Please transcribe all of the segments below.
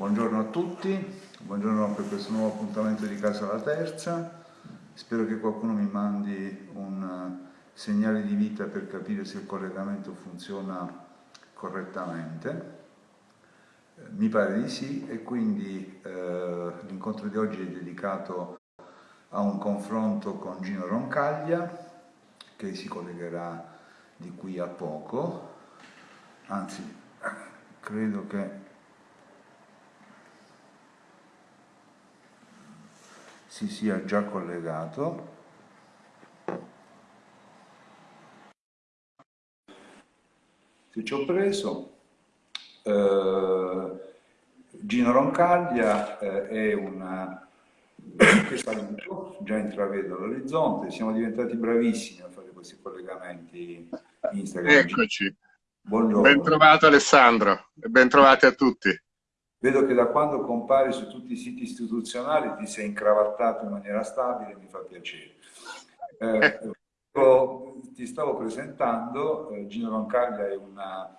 Buongiorno a tutti, buongiorno per questo nuovo appuntamento di Casa la Terza. Spero che qualcuno mi mandi un segnale di vita per capire se il collegamento funziona correttamente. Mi pare di sì e quindi eh, l'incontro di oggi è dedicato a un confronto con Gino Roncaglia che si collegherà di qui a poco, anzi credo che si sia già collegato. Se ci ho preso, eh, Gino Roncaglia eh, è che saluto, già intravedo l'orizzonte, siamo diventati bravissimi a fare questi collegamenti Instagram. Eccoci. Buongiorno. Ben trovato Alessandro e ben trovati a tutti. Vedo che da quando compari su tutti i siti istituzionali ti sei incravattato in maniera stabile, mi fa piacere. Eh, ti stavo presentando, eh, Gino Roncaglia è una,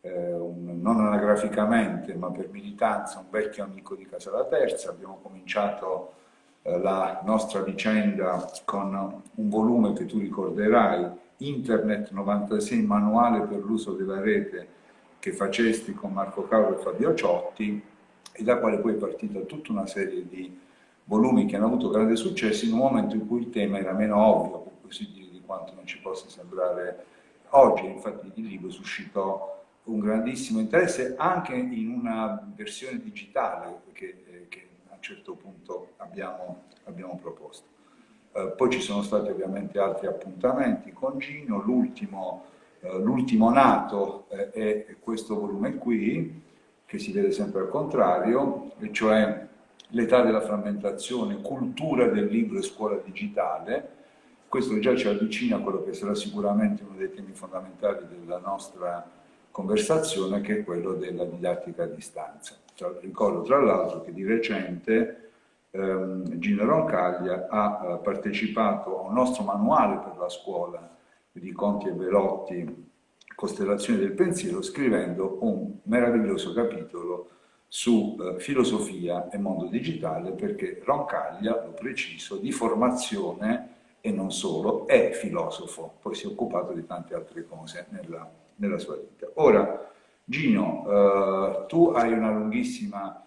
eh, un, non anagraficamente ma per militanza un vecchio amico di Casa La Terza, abbiamo cominciato eh, la nostra vicenda con un volume che tu ricorderai, Internet 96 manuale per l'uso della rete che facesti con Marco Cauro e Fabio Ciotti e da quale poi è partita tutta una serie di volumi che hanno avuto grande successo in un momento in cui il tema era meno ovvio, per così dire, di quanto non ci possa sembrare oggi. Infatti il libro suscitò un grandissimo interesse anche in una versione digitale che, eh, che certo punto abbiamo, abbiamo proposto. Eh, poi ci sono stati ovviamente altri appuntamenti con Gino, l'ultimo eh, nato eh, è questo volume qui, che si vede sempre al contrario, e cioè l'età della frammentazione, cultura del libro e scuola digitale, questo già ci avvicina a quello che sarà sicuramente uno dei temi fondamentali della nostra conversazione, che è quello della didattica a distanza. Ricordo tra l'altro che di recente ehm, Gino Roncaglia ha eh, partecipato a un nostro manuale per la scuola di Conti e Velotti, Costellazioni del Pensiero, scrivendo un meraviglioso capitolo su eh, filosofia e mondo digitale, perché Roncaglia, lo preciso, di formazione e non solo, è filosofo, poi si è occupato di tante altre cose nella, nella sua vita. Ora, Gino, eh, tu hai una lunghissima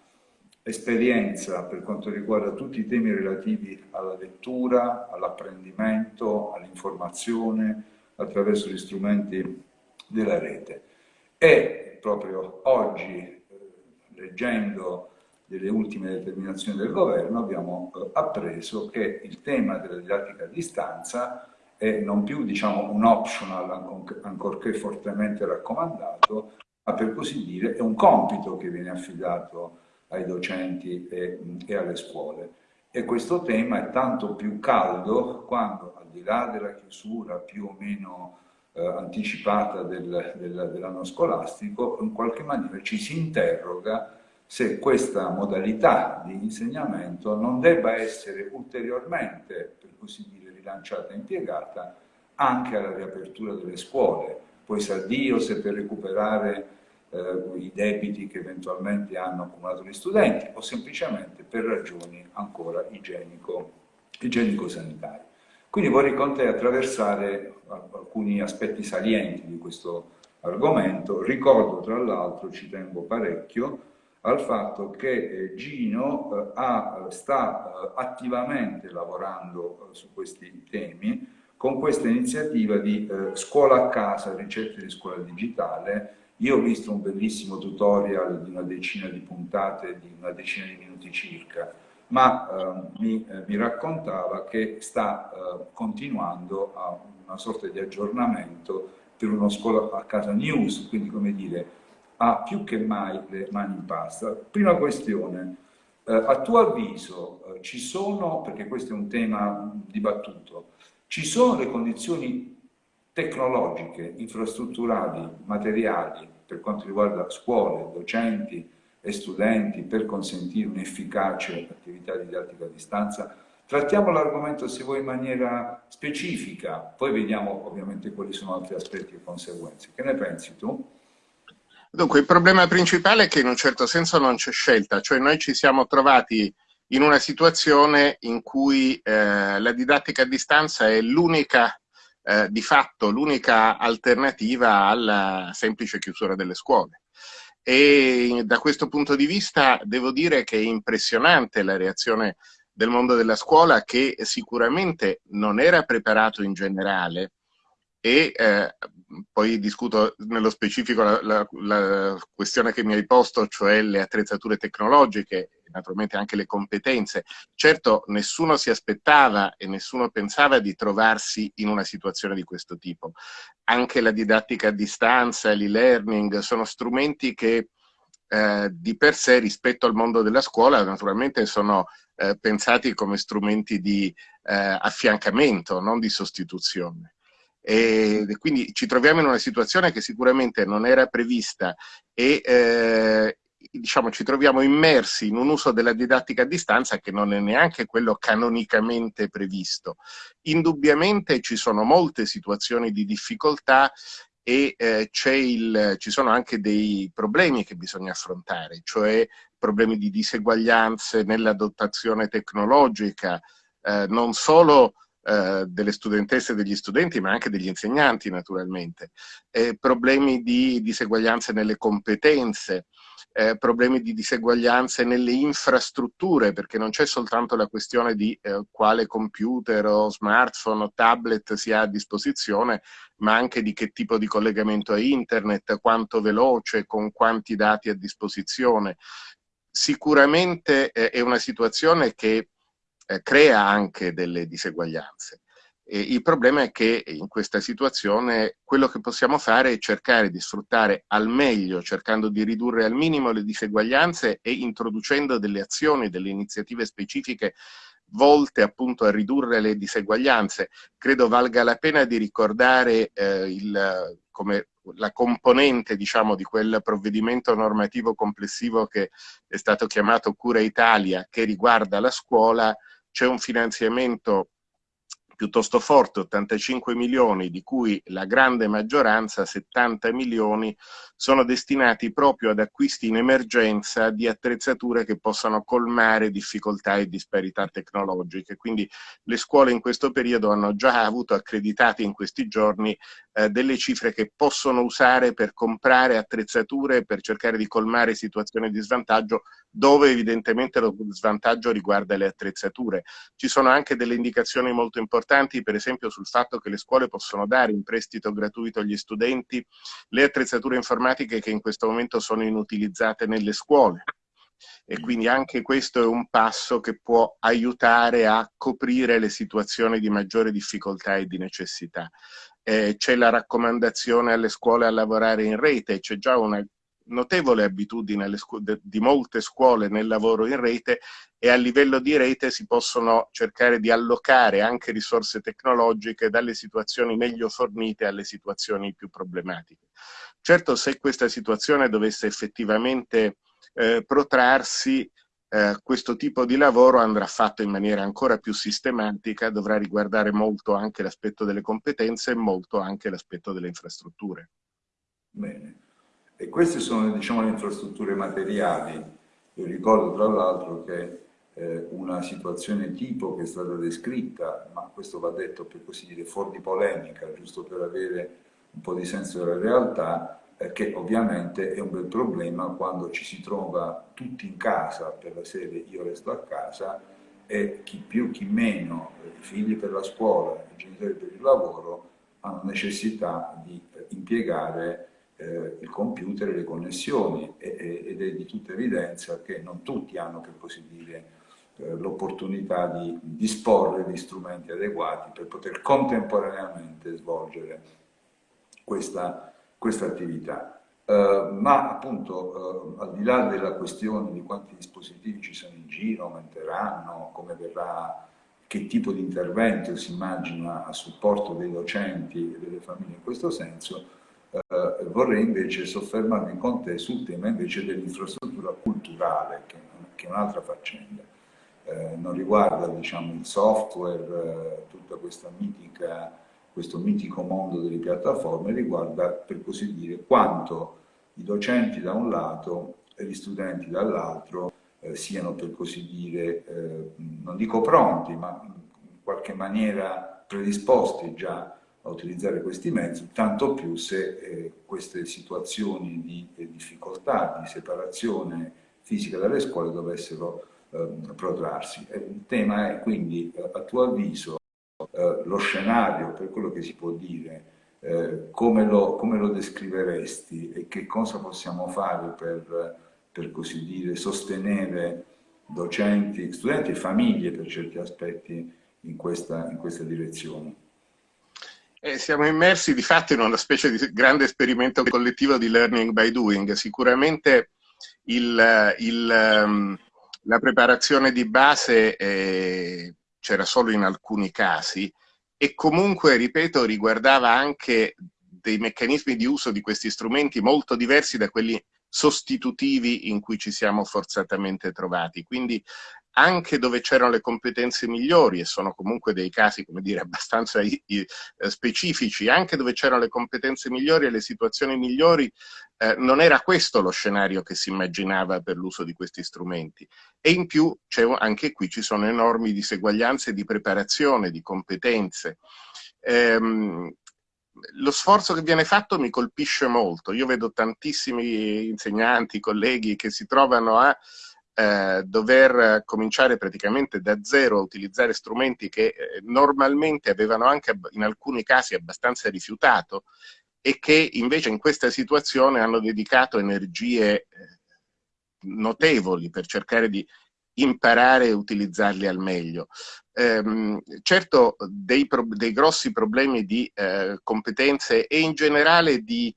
esperienza per quanto riguarda tutti i temi relativi alla lettura, all'apprendimento, all'informazione attraverso gli strumenti della rete. E proprio oggi, eh, leggendo delle ultime determinazioni del governo, abbiamo eh, appreso che il tema della didattica a distanza è non più diciamo, un optional, ancorché fortemente raccomandato, ma per così dire è un compito che viene affidato ai docenti e, e alle scuole. E questo tema è tanto più caldo quando, di là della chiusura più o meno eh, anticipata del, del, dell'anno scolastico, in qualche maniera ci si interroga se questa modalità di insegnamento non debba essere ulteriormente, per così dire, rilanciata e impiegata anche alla riapertura delle scuole. Poi sa Dio se per recuperare eh, i debiti che eventualmente hanno accumulato gli studenti o semplicemente per ragioni ancora igienico-sanitarie. Quindi vorrei con te attraversare alcuni aspetti salienti di questo argomento. Ricordo tra l'altro, ci tengo parecchio, al fatto che eh, Gino eh, ha, sta eh, attivamente lavorando su questi temi con questa iniziativa di scuola a casa, ricette di scuola digitale, io ho visto un bellissimo tutorial di una decina di puntate, di una decina di minuti circa, ma eh, mi, eh, mi, raccontava che sta eh, continuando a una sorta di aggiornamento per uno scuola a casa news, quindi come dire, ha più che mai le mani in pasta. Prima questione, eh, a tuo avviso eh, ci sono, perché questo è un tema dibattuto, ci sono le condizioni tecnologiche, infrastrutturali, materiali, per quanto riguarda scuole, docenti e studenti, per consentire un'efficace attività didattica a distanza. Trattiamo l'argomento, se vuoi, in maniera specifica, poi vediamo ovviamente quali sono altri aspetti e conseguenze. Che ne pensi tu? Dunque, il problema principale è che in un certo senso non c'è scelta, cioè noi ci siamo trovati in una situazione in cui eh, la didattica a distanza è l'unica, eh, di fatto, l'unica alternativa alla semplice chiusura delle scuole. E da questo punto di vista devo dire che è impressionante la reazione del mondo della scuola che sicuramente non era preparato in generale e eh, poi discuto nello specifico la, la, la, questione che mi hai posto, cioè le attrezzature tecnologiche naturalmente anche le competenze. Certo, nessuno si aspettava e nessuno pensava di trovarsi in una situazione di questo tipo. Anche la didattica a distanza, l'e-learning, sono strumenti che eh, di per sé rispetto al mondo della scuola naturalmente sono eh, pensati come strumenti di eh, affiancamento, non di sostituzione. E quindi ci troviamo in una situazione che sicuramente non era prevista e eh, diciamo, ci troviamo immersi in un uso della didattica a distanza che non è neanche quello canonicamente previsto. Indubbiamente ci sono molte situazioni di difficoltà e eh, il, ci sono anche dei problemi che bisogna affrontare, cioè problemi di diseguaglianze nella dotazione tecnologica, eh, non solo eh, delle studentesse e degli studenti, ma anche degli insegnanti naturalmente, eh, problemi di diseguaglianze nelle competenze, eh, problemi di diseguaglianze nelle infrastrutture, perché non c'è soltanto la questione di eh, quale computer o smartphone o tablet si ha a disposizione, ma anche di che tipo di collegamento a internet, quanto veloce, con quanti dati a disposizione. Sicuramente eh, è una situazione che eh, crea anche delle diseguaglianze. E il problema è che in questa situazione quello che possiamo fare è cercare di sfruttare al meglio, cercando di ridurre al minimo le diseguaglianze e introducendo delle azioni, delle iniziative specifiche volte appunto a ridurre le diseguaglianze. Credo valga la pena di ricordare eh, il, come la componente diciamo, di quel provvedimento normativo complessivo che è stato chiamato Cura Italia, che riguarda la scuola, c'è un finanziamento piuttosto forte, 85 milioni, di cui la grande maggioranza, 70 milioni, sono destinati proprio ad acquisti in emergenza di attrezzature che possano colmare difficoltà e disparità tecnologiche. Quindi le scuole in questo periodo hanno già avuto accreditati in questi giorni eh, delle cifre che possono usare per comprare attrezzature per cercare di colmare situazioni di svantaggio dove evidentemente lo svantaggio riguarda le attrezzature. Ci sono anche delle indicazioni molto importanti, per esempio sul fatto che le scuole possono dare in prestito gratuito agli studenti le attrezzature informatiche che in questo momento sono inutilizzate nelle scuole. E quindi anche questo è un passo che può aiutare a coprire le situazioni di maggiore difficoltà e di necessità. Eh, c'è la raccomandazione alle scuole a lavorare in rete, c'è già una notevole abitudine di molte scuole nel lavoro in rete e a livello di rete si possono cercare di allocare anche risorse tecnologiche dalle situazioni meglio fornite alle situazioni più problematiche. Certo, se questa situazione dovesse effettivamente eh, protrarsi, eh, questo tipo di lavoro andrà fatto in maniera ancora più sistematica, dovrà riguardare molto anche l'aspetto delle competenze e molto anche l'aspetto delle infrastrutture. Bene. E queste sono diciamo, le infrastrutture materiali. Io ricordo tra l'altro che eh, una situazione tipo che è stata descritta, ma questo va detto per così dire fuori di polemica, giusto per avere un po' di senso della realtà, che ovviamente è un bel problema quando ci si trova tutti in casa per la serie io resto a casa e chi più chi meno, i figli per la scuola, i genitori per il lavoro, hanno necessità di eh, impiegare eh, il computer e le connessioni e, ed è di tutta evidenza che non tutti hanno, per così dire, eh, l'opportunità di disporre di strumenti adeguati per poter contemporaneamente svolgere questa, questa attività. Uh, ma appunto uh, al di là della questione di quanti dispositivi ci sono in giro, aumenteranno, come verrà, che tipo di intervento si immagina a supporto dei docenti e delle famiglie in questo senso, eh, vorrei invece soffermarmi con te sul tema invece dell'infrastruttura culturale, che, che, è un'altra faccenda. Eh, non riguarda diciamo, il software, eh, tutta questa mitica, questo mitico mondo delle piattaforme, riguarda per così dire quanto i docenti da un lato e gli studenti dall'altro eh, siano per così dire, eh, non dico pronti, ma in qualche maniera predisposti già a utilizzare questi mezzi, tanto più se eh, queste situazioni di eh, difficoltà, di separazione fisica dalle scuole dovessero ehm, protrarsi. Il tema è quindi, eh, a tuo avviso, eh, lo scenario, per quello che si può dire, eh, come, lo, come, lo, descriveresti e che cosa possiamo fare per, per così dire, sostenere docenti, studenti e famiglie per certi aspetti in questa, in questa direzione? Eh, siamo immersi di fatto in una specie di grande esperimento collettivo di learning by doing. Sicuramente il, il, um, la preparazione di base eh, c'era solo in alcuni casi e comunque, ripeto, riguardava anche dei meccanismi di uso di questi strumenti molto diversi da quelli sostitutivi in cui ci siamo forzatamente trovati. Quindi anche dove c'erano le competenze migliori, e sono comunque dei casi, come dire, abbastanza eh, specifici, anche dove c'erano le competenze migliori e le situazioni migliori, eh, non era questo lo scenario che si immaginava per l'uso di questi strumenti. E in più, anche qui ci sono enormi diseguaglianze di preparazione, di competenze. Ehm, lo sforzo che viene fatto mi colpisce molto. Io vedo tantissimi insegnanti, colleghi che si trovano a eh, dover cominciare praticamente da zero a utilizzare strumenti che eh, normalmente avevano anche in alcuni casi abbastanza rifiutato e che invece in questa situazione hanno dedicato energie eh, notevoli per cercare di imparare e utilizzarli al meglio. Ehm, certo dei, dei, grossi problemi di eh, competenze e in generale di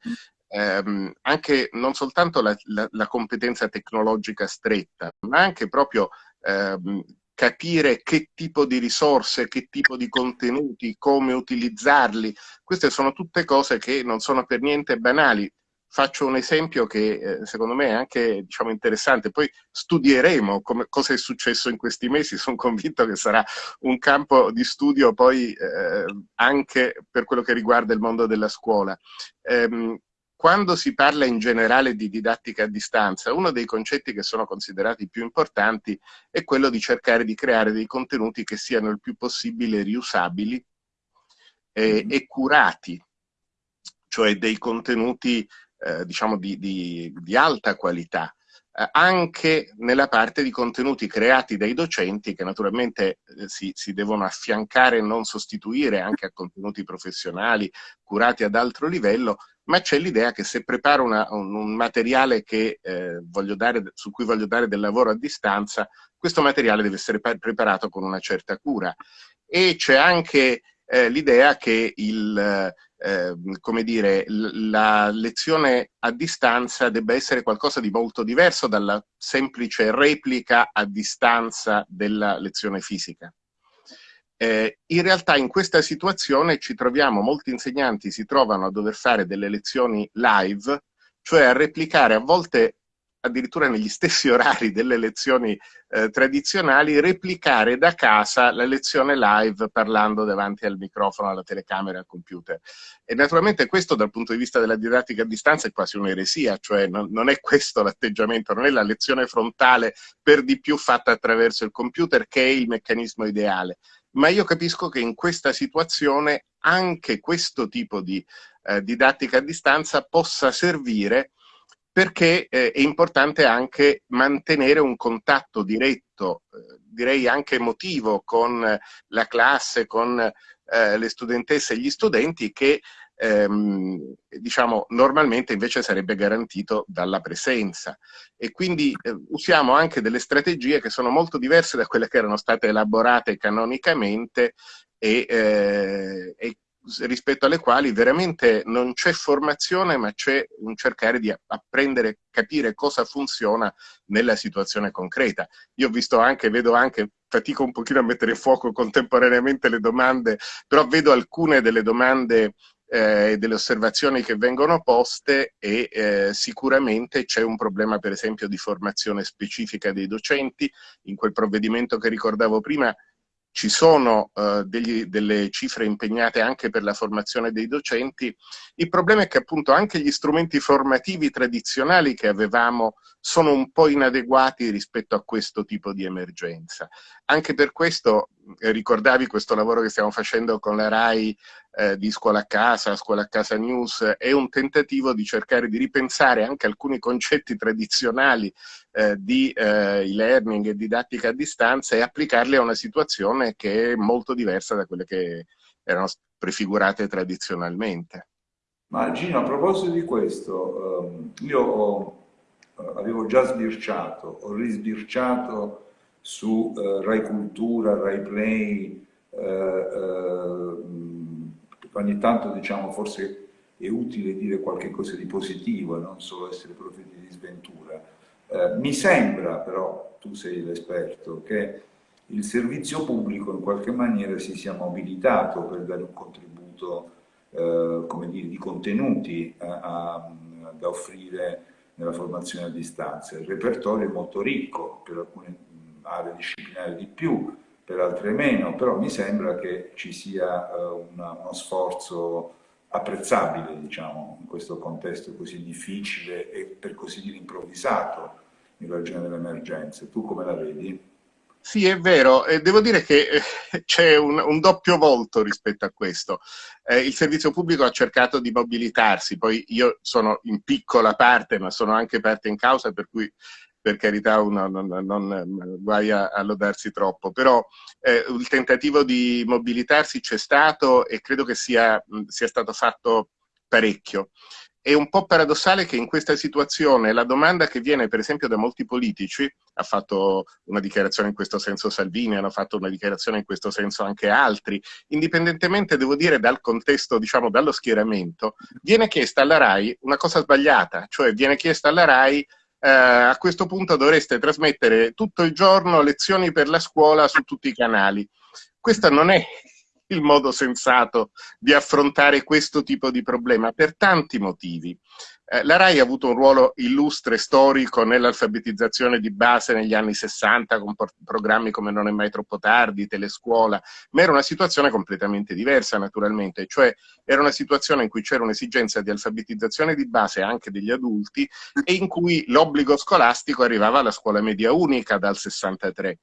ehm, anche non soltanto la, la, la, competenza tecnologica stretta, ma anche proprio ehm, capire che tipo di risorse, che tipo di contenuti, come utilizzarli. Queste sono tutte cose che non sono per niente banali. Faccio un esempio che eh, secondo me è anche diciamo, interessante, poi studieremo come, cosa è successo in questi mesi, sono convinto che sarà un campo di studio poi eh, anche per quello che riguarda il mondo della scuola. Eh, quando si parla in generale di didattica a distanza, uno dei concetti che sono considerati più importanti è quello di cercare di creare dei contenuti che siano il più possibile riusabili eh, e curati, cioè dei contenuti eh, diciamo di, di, di, alta qualità, eh, anche nella parte di contenuti creati dai docenti che naturalmente eh, si, si devono affiancare e non sostituire anche a contenuti professionali curati ad altro livello, ma c'è l'idea che se preparo una, un, un, materiale che, eh, dare, su cui voglio dare del lavoro a distanza, questo materiale deve essere preparato con una certa cura. E c'è anche eh, l'idea che il, eh, come dire, la lezione a distanza debba essere qualcosa di molto diverso dalla semplice replica a distanza della lezione fisica. Eh, in realtà in questa situazione ci troviamo, molti insegnanti si trovano a dover fare delle lezioni live, cioè a replicare a volte addirittura negli stessi orari delle lezioni eh, tradizionali, replicare da casa la lezione live parlando davanti al microfono, alla telecamera, al computer. E naturalmente questo dal punto di vista della didattica a distanza è quasi un'eresia, cioè non, non è questo l'atteggiamento, non è la lezione frontale per di più fatta attraverso il computer che è il meccanismo ideale ma io capisco che in questa situazione anche questo tipo di eh, didattica a distanza possa servire perché eh, è importante anche mantenere un contatto diretto, eh, direi anche emotivo, con la classe, con eh, le studentesse e gli studenti che ehm, diciamo, normalmente invece sarebbe garantito dalla presenza. E quindi eh, usiamo anche delle strategie che sono molto diverse da quelle che erano state elaborate canonicamente e, eh, e rispetto alle quali veramente non c'è formazione ma c'è un cercare di apprendere, capire cosa funziona nella situazione concreta. Io ho visto anche, vedo anche, fatico un pochino a mettere a fuoco contemporaneamente le domande, però vedo alcune delle domande eh, delle osservazioni che vengono poste e eh, sicuramente c'è un problema per esempio di formazione specifica dei docenti. In quel provvedimento che ricordavo prima ci sono uh, degli, delle cifre impegnate anche per la formazione dei docenti, il problema è che appunto anche gli strumenti formativi tradizionali che avevamo sono un po' inadeguati rispetto a questo tipo di emergenza. Anche per questo eh, ricordavi questo lavoro che stiamo facendo con la RAI eh, di Scuola a Casa, Scuola a Casa News, è un tentativo di cercare di ripensare anche alcuni concetti tradizionali eh, di eh, e-learning e didattica a distanza e applicarli a una situazione che è molto diversa da quelle che erano prefigurate tradizionalmente. Ma Gino, a proposito di questo, ehm, io ho, eh, avevo già sbirciato, ho risbirciato su eh, Rai Cultura, Rai Play, eh, eh, ogni tanto diciamo forse è utile dire qualche cosa di positivo e non solo essere profeti di sventura. Eh, mi sembra però, tu sei l'esperto, che il servizio pubblico in qualche maniera si sia mobilitato per dare un contributo eh, come dire, di contenuti a, a, da offrire nella formazione a distanza. Il repertorio è molto ricco, per alcune aree disciplinari di più, per altre meno, però mi sembra che ci sia uh, una, uno sforzo apprezzabile, diciamo, in questo contesto così difficile e per così dire improvvisato in ragione delle emergenze. Tu come la vedi? Sì, è vero, e devo dire che eh, c'è un, un, doppio volto rispetto a questo. Eh, il servizio pubblico ha cercato di mobilitarsi, poi io sono in piccola parte, ma sono anche parte in causa, per cui per carità uno non, non, guai a, a, lodarsi troppo, però eh, il tentativo di mobilitarsi c'è stato e credo che sia, sia stato fatto parecchio. È un po' paradossale che in questa situazione la domanda che viene per esempio da molti politici, ha fatto una dichiarazione in questo senso Salvini, hanno fatto una dichiarazione in questo senso anche altri, indipendentemente devo dire dal contesto, diciamo dallo schieramento, viene chiesta alla RAI una cosa sbagliata, cioè viene chiesta alla RAI eh, a questo punto dovreste trasmettere tutto il giorno lezioni per la scuola su tutti i canali. Questo non è il modo sensato di affrontare questo tipo di problema per tanti motivi. Eh, la RAI ha avuto un ruolo illustre, storico, nell'alfabetizzazione di base negli anni 60 con programmi come Non è mai troppo tardi, Telescuola, ma era una situazione completamente diversa naturalmente, cioè era una situazione in cui c'era un'esigenza di alfabetizzazione di base anche degli adulti e in cui l'obbligo scolastico arrivava alla scuola media unica dal 63.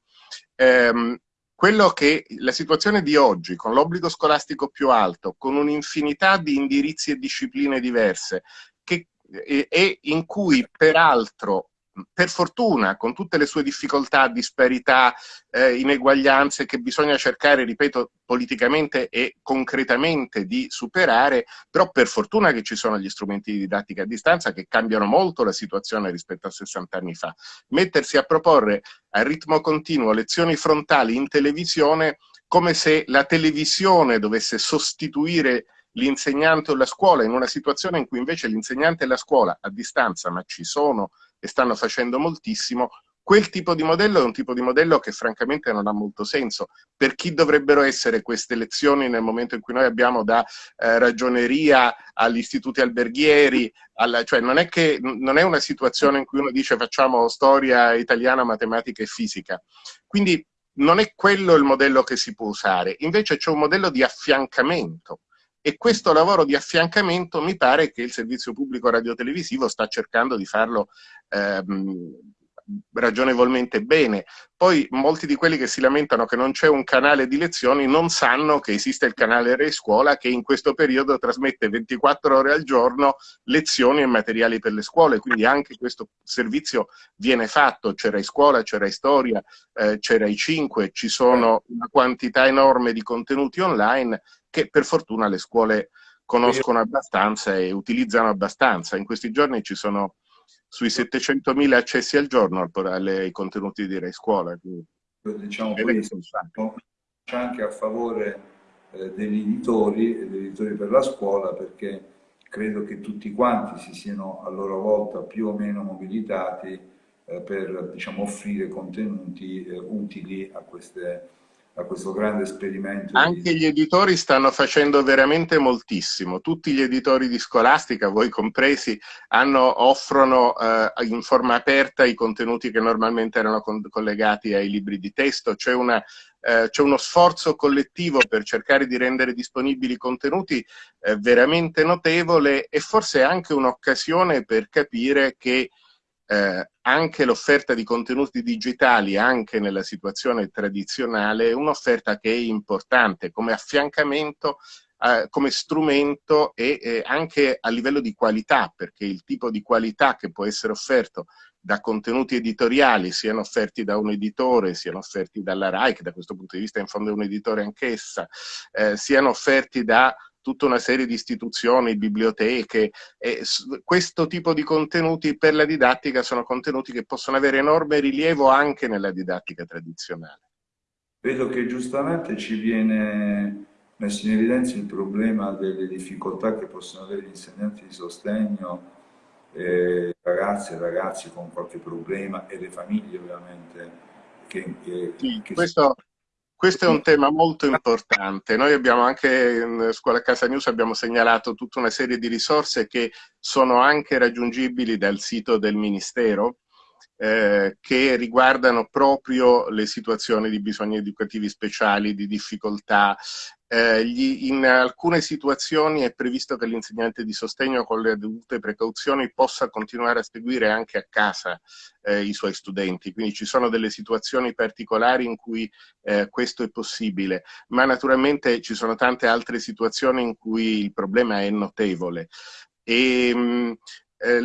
Eh, quello che la situazione di oggi, con l'obbligo scolastico più alto, con un'infinità di indirizzi e discipline diverse, e, e in cui peraltro per fortuna, con tutte le sue difficoltà, disparità, eh, ineguaglianze che bisogna cercare, ripeto, politicamente e concretamente di superare, però per fortuna che ci sono gli strumenti di didattica a distanza che cambiano molto la situazione rispetto a 60 anni fa. Mettersi a proporre a ritmo continuo lezioni frontali in televisione come se la televisione dovesse sostituire l'insegnante o la scuola in una situazione in cui invece l'insegnante e la scuola a distanza, ma ci sono e stanno facendo moltissimo, quel tipo di modello è un tipo di modello che francamente non ha molto senso. Per chi dovrebbero essere queste lezioni nel momento in cui noi abbiamo da eh, ragioneria agli istituti alberghieri, alla, cioè non è, che, non è una situazione in cui uno dice facciamo storia italiana, matematica e fisica. Quindi non è quello il modello che si può usare, invece c'è un modello di affiancamento e questo lavoro di affiancamento mi pare che il servizio pubblico radiotelevisivo sta cercando di farlo ehm, ragionevolmente bene. Poi molti di quelli che si lamentano che non c'è un canale di lezioni non sanno che esiste il canale Rai Scuola che in questo periodo trasmette 24 ore al giorno lezioni e materiali per le scuole, quindi anche questo servizio viene fatto, c'è Rai Scuola, c'è Storia, eh, c'è Rai 5, ci sono una quantità enorme di contenuti online che per fortuna le scuole conoscono abbastanza e utilizzano abbastanza. In questi giorni ci sono sui 700.000 accessi al giorno ai contenuti di Rai Scuola. Diciamo questo, c'è anche a favore eh, degli editori e degli editori per la scuola perché credo che tutti quanti si siano a loro volta più o meno mobilitati eh, per diciamo, offrire contenuti eh, utili a queste a questo grande esperimento. Anche di... gli editori stanno facendo veramente moltissimo. Tutti gli editori di scolastica, voi compresi, hanno, offrono eh, in forma aperta i contenuti che normalmente erano collegati ai libri di testo. C'è eh, uno sforzo collettivo per cercare di rendere disponibili contenuti eh, veramente notevole e forse anche un'occasione per capire che eh, anche l'offerta di contenuti digitali, anche nella situazione tradizionale, è un'offerta che è importante come affiancamento, eh, come strumento e eh, anche a livello di qualità, perché il tipo di qualità che può essere offerto da contenuti editoriali, siano offerti da un editore, siano offerti dalla RAI, che da questo punto di vista in fondo è un editore anch'essa, eh, siano offerti da tutta una serie di istituzioni, biblioteche, e questo tipo di contenuti per la didattica sono contenuti che possono avere enorme rilievo anche nella didattica tradizionale. Vedo che giustamente ci viene messo in evidenza il problema delle difficoltà che possono avere gli insegnanti di sostegno, eh, ragazze e ragazzi con qualche problema e le famiglie ovviamente. Che, che, sì, che questo, questo è un tema molto importante. Noi abbiamo anche in Scuola Casa News abbiamo segnalato tutta una serie di risorse che sono anche raggiungibili dal sito del Ministero, eh, che riguardano proprio le situazioni di bisogni educativi speciali, di difficoltà, eh, gli, in alcune situazioni è previsto che l'insegnante di sostegno con le dovute precauzioni possa continuare a seguire anche a casa eh, i suoi studenti, quindi ci sono delle situazioni particolari in cui eh, questo è possibile, ma naturalmente ci sono tante altre situazioni in cui il problema è notevole. E, mh, eh,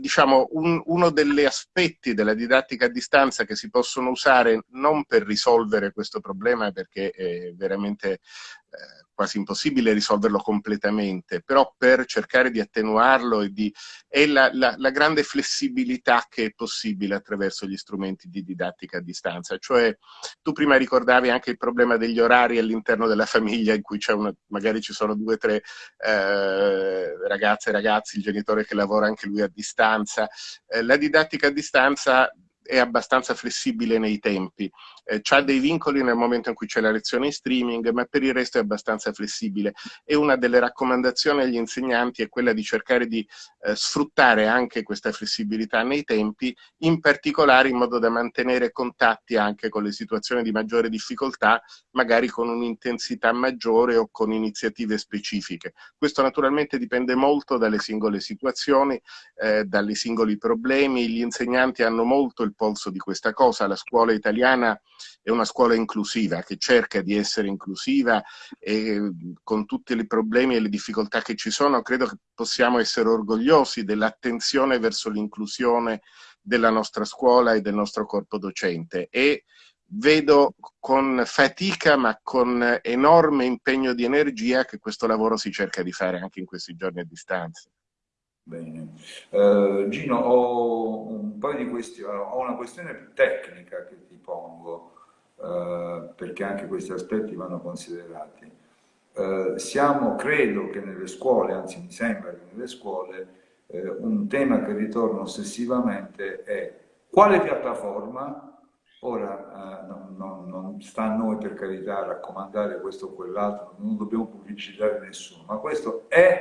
diciamo, un, uno degli aspetti della didattica a distanza che si possono usare non per risolvere questo problema perché è veramente eh, quasi impossibile risolverlo completamente, però per cercare di attenuarlo e di, è la, la, la, grande flessibilità che è possibile attraverso gli strumenti di didattica a distanza. Cioè, tu prima ricordavi anche il problema degli orari all'interno della famiglia in cui una, magari ci sono due o tre eh, ragazze e ragazzi, il genitore che lavora anche lui a distanza. Eh, la didattica a distanza è abbastanza flessibile nei tempi, eh, ha dei vincoli nel momento in cui c'è la lezione in streaming, ma per il resto è abbastanza flessibile. E una delle raccomandazioni agli insegnanti è quella di cercare di eh, sfruttare anche questa flessibilità nei tempi, in particolare in modo da mantenere contatti anche con le situazioni di maggiore difficoltà, magari con un'intensità maggiore o con iniziative specifiche. Questo naturalmente dipende molto dalle singole situazioni, eh, dai singoli problemi, gli insegnanti hanno molto il polso di questa cosa, la scuola italiana è una scuola inclusiva, che cerca di essere inclusiva e con tutti i problemi e le difficoltà che ci sono, credo che possiamo essere orgogliosi dell'attenzione verso l'inclusione della nostra scuola e del nostro corpo docente. E vedo con fatica ma con enorme impegno di energia che questo lavoro si cerca di fare anche in questi giorni a distanza. Bene. Uh, Gino, ho un paio di questioni, ho una questione più tecnica che ti pongo, uh, perché anche questi aspetti vanno considerati. Uh, siamo, credo che nelle scuole, anzi mi sembra che nelle scuole, un tema che ritorna ossessivamente è quale piattaforma, ora non, non, non, sta a noi per carità raccomandare questo o quell'altro, non dobbiamo pubblicizzare nessuno, ma questo è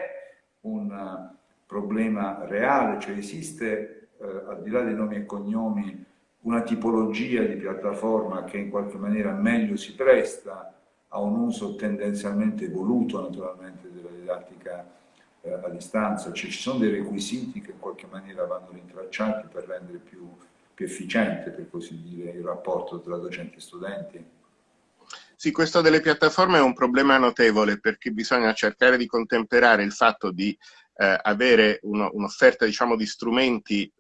un problema reale, cioè esiste eh, al di là dei nomi e cognomi una tipologia di piattaforma che in qualche maniera meglio si presta a un uso tendenzialmente voluto naturalmente della didattica eh, a distanza, cioè ci sono dei requisiti che in qualche maniera vanno rintracciati per rendere più, più efficiente, per così dire, il rapporto tra docenti e studenti. Sì, questo delle piattaforme è un problema notevole perché bisogna cercare di contemperare il fatto di eh, avere un'offerta diciamo, di strumenti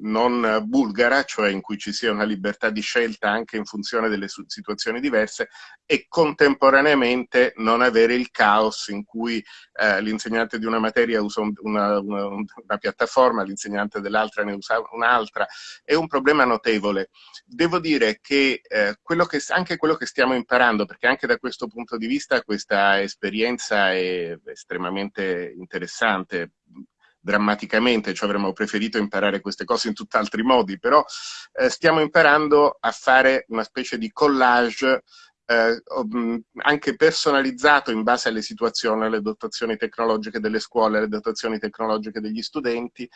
non bulgara, cioè in cui ci sia una libertà di scelta anche in funzione delle situazioni diverse e contemporaneamente non avere il caos in cui eh, l'insegnante di una materia usa una, una, una piattaforma, l'insegnante dell'altra ne usa un'altra. È un problema notevole. Devo dire che, eh, quello che anche quello che stiamo imparando, perché anche da questo punto di vista questa esperienza è estremamente interessante, drammaticamente, cioè avremmo preferito imparare queste cose in tutt'altri modi, però eh, stiamo imparando a fare una specie di collage eh, anche personalizzato in base alle situazioni, alle dotazioni tecnologiche delle scuole, alle dotazioni tecnologiche degli studenti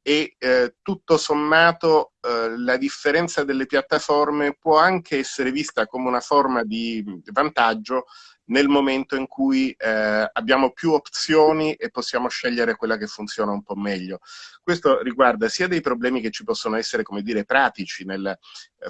e eh, tutto sommato eh, la differenza delle piattaforme può anche essere vista come una forma di vantaggio nel momento in cui eh, abbiamo più opzioni e possiamo scegliere quella che funziona un po' meglio. Questo riguarda sia dei problemi che ci possono essere, come dire, pratici nel eh,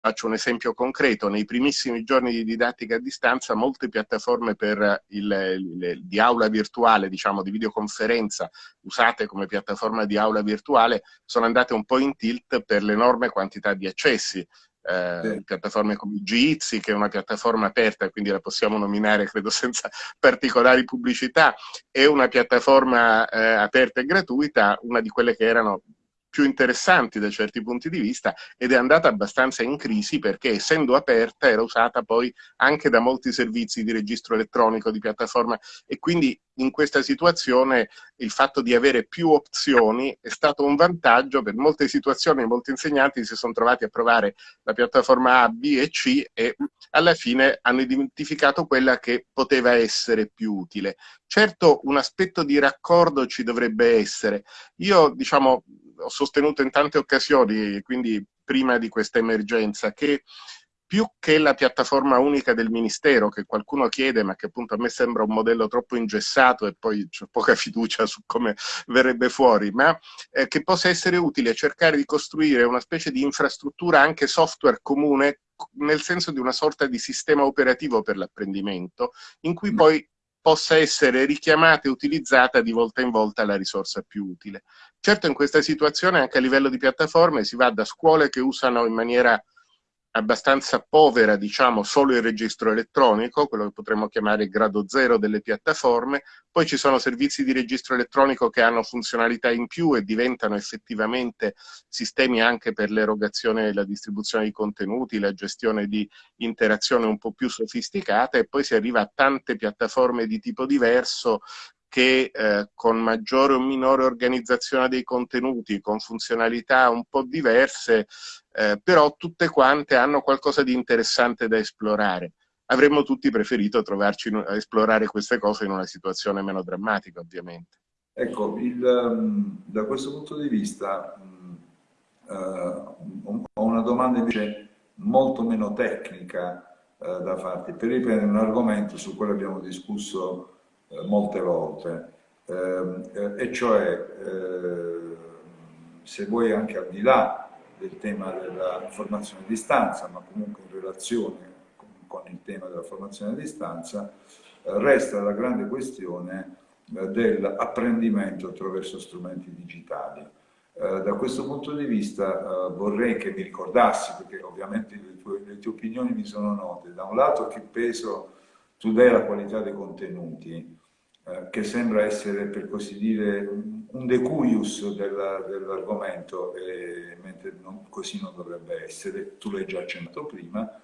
Faccio un esempio concreto, nei primissimi giorni di didattica a distanza molte piattaforme per il, il, di aula virtuale, diciamo di videoconferenza, usate come piattaforma di aula virtuale, sono andate un po' in tilt per l'enorme quantità di accessi. Eh, piattaforme come Jitsi, che è una piattaforma aperta, quindi la possiamo nominare credo senza particolari pubblicità, è una piattaforma eh, aperta e gratuita, una di quelle che erano più interessanti da certi punti di vista ed è andata abbastanza in crisi perché essendo aperta era usata poi anche da molti servizi di registro elettronico, di piattaforma e quindi in questa situazione il fatto di avere più opzioni è stato un vantaggio per molte situazioni, molti insegnanti si sono trovati a provare la piattaforma A, B e C e alla fine hanno identificato quella che poteva essere più utile. Certo un aspetto di raccordo ci dovrebbe essere. Io diciamo ho sostenuto in tante occasioni, quindi prima di questa emergenza, che più che la piattaforma unica del Ministero, che qualcuno chiede, ma che appunto a me sembra un modello troppo ingessato e poi c'è poca fiducia su come verrebbe fuori, ma eh, che possa essere utile cercare di costruire una specie di infrastruttura anche software comune, nel senso di una sorta di sistema operativo per l'apprendimento, in cui mm. poi possa essere richiamata e utilizzata di volta in volta la risorsa più utile. Certo in questa situazione anche a livello di piattaforme si va da scuole che usano in maniera abbastanza povera, diciamo, solo il registro elettronico, quello che potremmo chiamare il grado zero delle piattaforme, poi ci sono servizi di registro elettronico che hanno funzionalità in più e diventano effettivamente sistemi anche per l'erogazione e la distribuzione di contenuti, la gestione di interazione un po' più sofisticata e poi si arriva a tante piattaforme di tipo diverso che eh, con maggiore o minore organizzazione dei contenuti, con funzionalità un po' diverse, eh, però tutte quante hanno qualcosa di interessante da esplorare. Avremmo tutti preferito trovarci a esplorare queste cose in una situazione meno drammatica, ovviamente. Ecco, il, um, da questo punto di vista um, uh, ho una domanda invece molto meno tecnica uh, da farti, per riprendere un argomento su cui abbiamo discusso eh, molte volte, ehm, eh, e cioè eh, se vuoi anche al di là del tema della formazione a distanza, ma comunque in relazione con, il tema della formazione a distanza, resta la grande questione dell'apprendimento attraverso strumenti digitali. Eh, da questo punto di vista eh, vorrei che mi ricordassi, perché ovviamente le tue, le tue, opinioni mi sono note, da un lato che peso tu dai alla qualità dei contenuti, eh, che sembra essere, per così dire, un decuius dell'argomento, dell mentre non, così non dovrebbe essere, tu l'hai già accennato prima,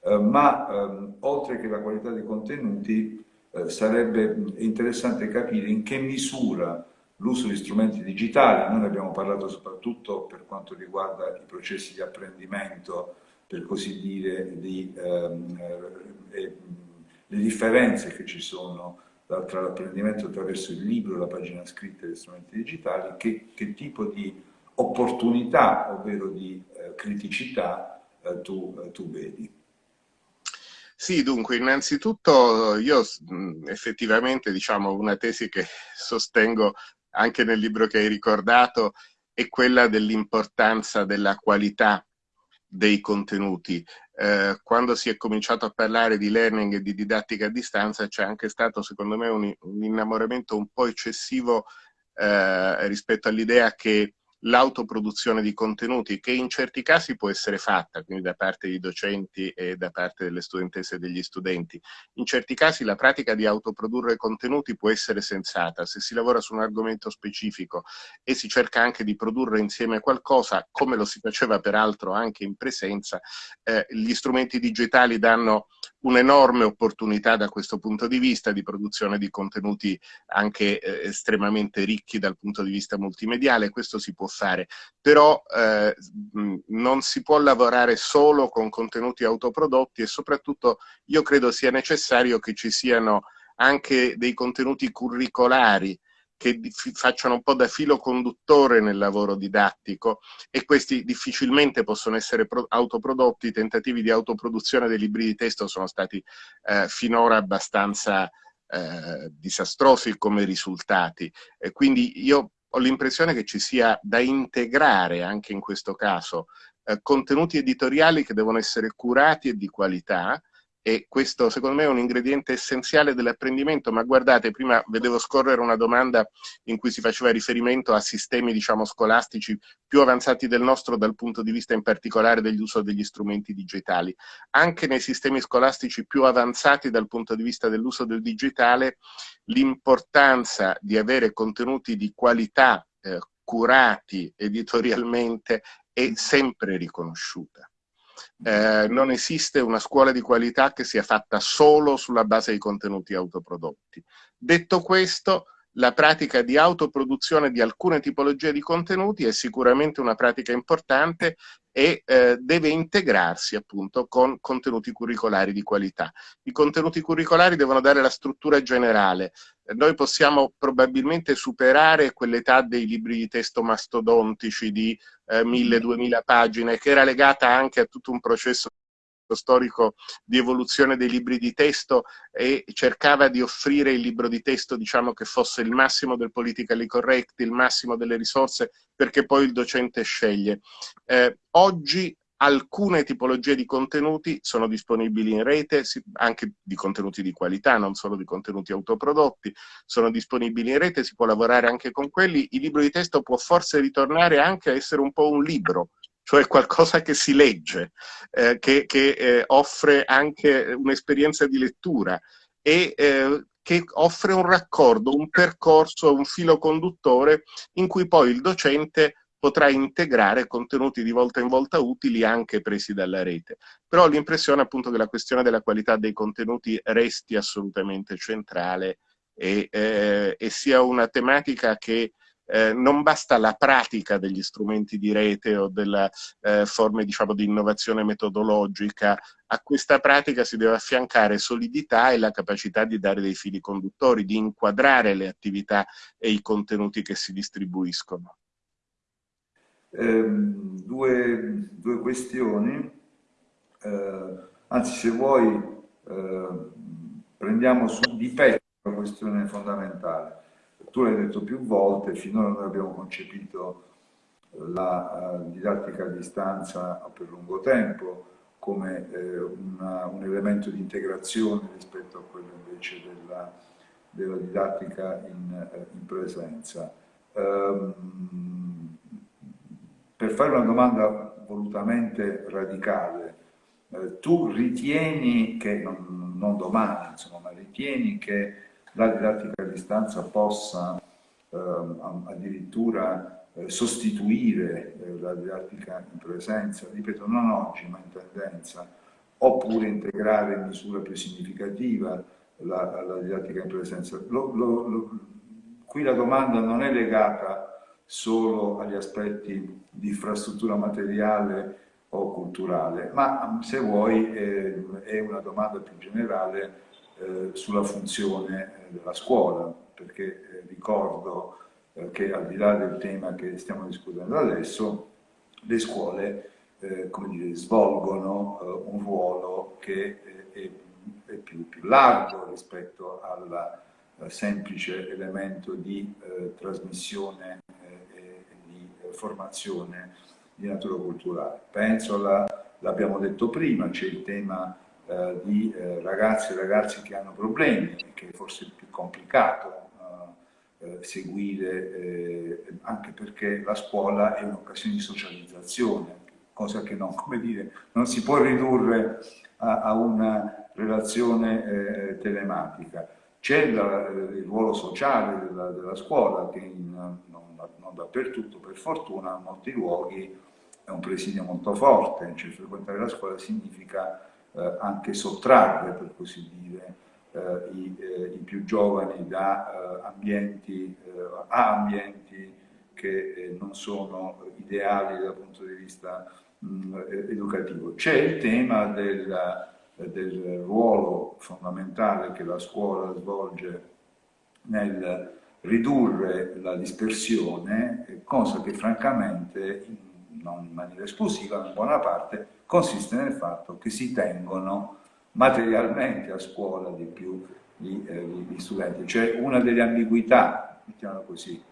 eh, ma ehm, oltre che la qualità dei contenuti eh, sarebbe interessante capire in che misura l'uso di strumenti digitali, noi ne abbiamo parlato soprattutto per quanto riguarda i processi di apprendimento, per così dire, di, ehm, eh, le differenze che ci sono tra l'apprendimento attraverso il libro, la pagina scritta e gli strumenti digitali, che, che tipo di opportunità, ovvero di eh, criticità, eh, tu, eh, tu vedi. Sì, dunque, innanzitutto io effettivamente, diciamo, una tesi che sostengo anche nel libro che hai ricordato è quella dell'importanza della qualità dei contenuti. Eh, quando si è cominciato a parlare di learning e di didattica a distanza c'è anche stato secondo me un, un innamoramento un po' eccessivo eh, rispetto all'idea che l'autoproduzione di contenuti che in certi casi può essere fatta, quindi da parte dei docenti e da parte delle studentesse e degli studenti. In certi casi la pratica di autoprodurre contenuti può essere sensata se si lavora su un argomento specifico e si cerca anche di produrre insieme qualcosa, come lo si faceva peraltro anche in presenza, eh, gli strumenti digitali danno un'enorme opportunità da questo punto di vista di produzione di contenuti anche eh, estremamente ricchi dal punto di vista multimediale, questo si può fare, però eh, non si può lavorare solo con contenuti autoprodotti e soprattutto io credo sia necessario che ci siano anche dei contenuti curricolari che facciano un po' da filo conduttore nel lavoro didattico e questi difficilmente possono essere autoprodotti, i tentativi di autoproduzione dei libri di testo sono stati eh, finora abbastanza eh, disastrosi come risultati. E quindi io ho l'impressione che ci sia da integrare anche in questo caso eh, contenuti editoriali che devono essere curati e di qualità, e questo secondo me è un ingrediente essenziale dell'apprendimento, ma guardate, prima vedevo scorrere una domanda in cui si faceva riferimento a sistemi diciamo scolastici più avanzati del nostro dal punto di vista in particolare dell'uso degli strumenti digitali. Anche nei sistemi scolastici più avanzati dal punto di vista dell'uso del digitale, l'importanza di avere contenuti di qualità eh, curati editorialmente è sempre riconosciuta eh, non esiste una scuola di qualità che sia fatta solo sulla base di contenuti autoprodotti. Detto questo, la pratica di autoproduzione di alcune tipologie di contenuti è sicuramente una pratica importante e eh, deve integrarsi appunto con contenuti curricolari di qualità. I contenuti curricolari devono dare la struttura generale. Noi possiamo probabilmente superare quell'età dei libri di testo mastodontici di eh, 1000-2000 pagine, che era legata anche a tutto un processo storico di evoluzione dei libri di testo e cercava di offrire il libro di testo diciamo che fosse il massimo del politically correct, il massimo delle risorse perché poi il docente sceglie. Eh, oggi alcune tipologie di contenuti sono disponibili in rete, anche di contenuti di qualità, non solo di contenuti autoprodotti, sono disponibili in rete, si può lavorare anche con quelli. Il libro di testo può forse ritornare anche a essere un po' un libro, cioè qualcosa che si legge, eh, che, che eh, offre anche un'esperienza di lettura e eh, che offre un raccordo, un percorso, un filo conduttore in cui poi il docente potrà integrare contenuti di volta in volta utili anche presi dalla rete. Però ho l'impressione appunto che la questione della qualità dei contenuti resti assolutamente centrale e, eh, e sia una tematica che eh, non basta la pratica degli strumenti di rete o delle eh, forme diciamo, di innovazione metodologica, a questa pratica si deve affiancare solidità e la capacità di dare dei fili conduttori, di inquadrare le attività e i contenuti che si distribuiscono. Eh, due, due, questioni, eh, anzi se vuoi eh, prendiamo su di petto la questione fondamentale tu l'hai detto più volte, finora noi abbiamo concepito la uh, didattica a distanza per lungo tempo come eh, una, un elemento di integrazione rispetto a quello invece della, della didattica in, eh, in presenza. Um, per fare una domanda volutamente radicale, eh, tu ritieni che, non, non domani, insomma, ma ritieni che la didattica a distanza possa eh, addirittura eh, sostituire eh, la didattica in presenza, ripeto, non oggi ma in tendenza, oppure integrare in misura più significativa la, la didattica in presenza. Lo, lo, lo, qui la domanda non è legata solo agli aspetti di infrastruttura materiale o culturale, ma se vuoi eh, è una domanda più generale eh, sulla funzione eh, della scuola, perché eh, ricordo eh, che al di là del tema che stiamo discutendo adesso, le scuole come dire, svolgono un ruolo che è, è più, più, largo rispetto al semplice elemento di trasmissione formazione di natura culturale. Penso, l'abbiamo detto prima, c'è il tema eh, di eh, ragazzi e ragazzi che hanno problemi, che è forse più complicato eh, eh seguire, eh, anche perché la scuola è un'occasione di socializzazione, cosa che non, dire, non si può ridurre a, a una relazione eh, telematica. C'è il ruolo sociale della, della scuola che in, non, non dappertutto per fortuna in molti luoghi è un presidio molto forte, cioè frequentare la scuola significa eh, anche sottrarre, per così dire, eh, i, eh, i, più giovani da ambienti, a ambienti che non sono ideali dal punto di vista mh, educativo. C'è il tema del, del ruolo fondamentale che la scuola svolge nel ridurre la dispersione, cosa che francamente, non in maniera esclusiva, in buona parte, consiste nel fatto che si tengono materialmente a scuola di più gli, eh, gli studenti. Cioè una delle ambiguità, mettiamola così,